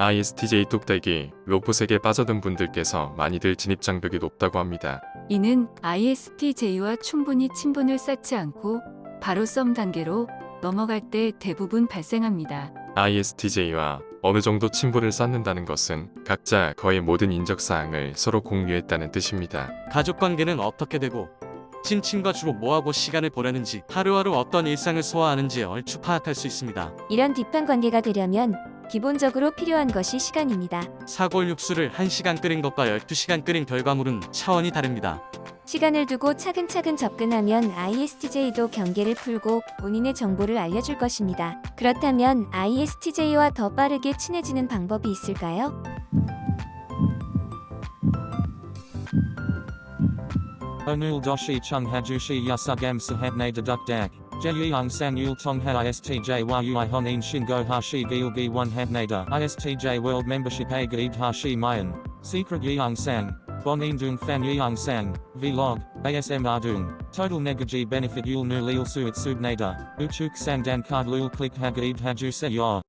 ISTJ 뚝배기, 로봇에게 빠져든 분들께서 많이들 진입 장벽이 높다고 합니다. 이는 ISTJ와 충분히 친분을 쌓지 않고 바로 썸 단계로 넘어갈 때 대부분 발생합니다. ISTJ와 어느 정도 친분을 쌓는다는 것은 각자 거의 모든 인적사항을 서로 공유했다는 뜻입니다. 가족 관계는 어떻게 되고 친친과 주로 뭐하고 시간을 보내는지 하루하루 어떤 일상을 소화하는지 얼추 파악할 수 있습니다. 이런 딥한 관계가 되려면 기본적으로 필요한 것이 시간입니다. 사골 육수를 1시간 끓인 것과 12시간 끓인 결과물은 차원이 다릅니다. 시간을 두고 차근차근 접근하면 ISTJ도 경계를 풀고 본인의 정보를 알려줄 것입니다. 그렇다면 ISTJ와 더 빠르게 친해지는 방법이 있을까요? Onul doshi chung hajushi yasugam Jeyung sang yul tong ha istj yui honin shingo hashi gilgi one habnada. ISTJ world membership a gaid hashi mayan. Secret yeung sang. Bonin dung fan yeung sang. Vlog. ASM ardung. Total negaji benefit yul nu lil suit subnada. Uchuk sang dan card lul click hagaid haju se.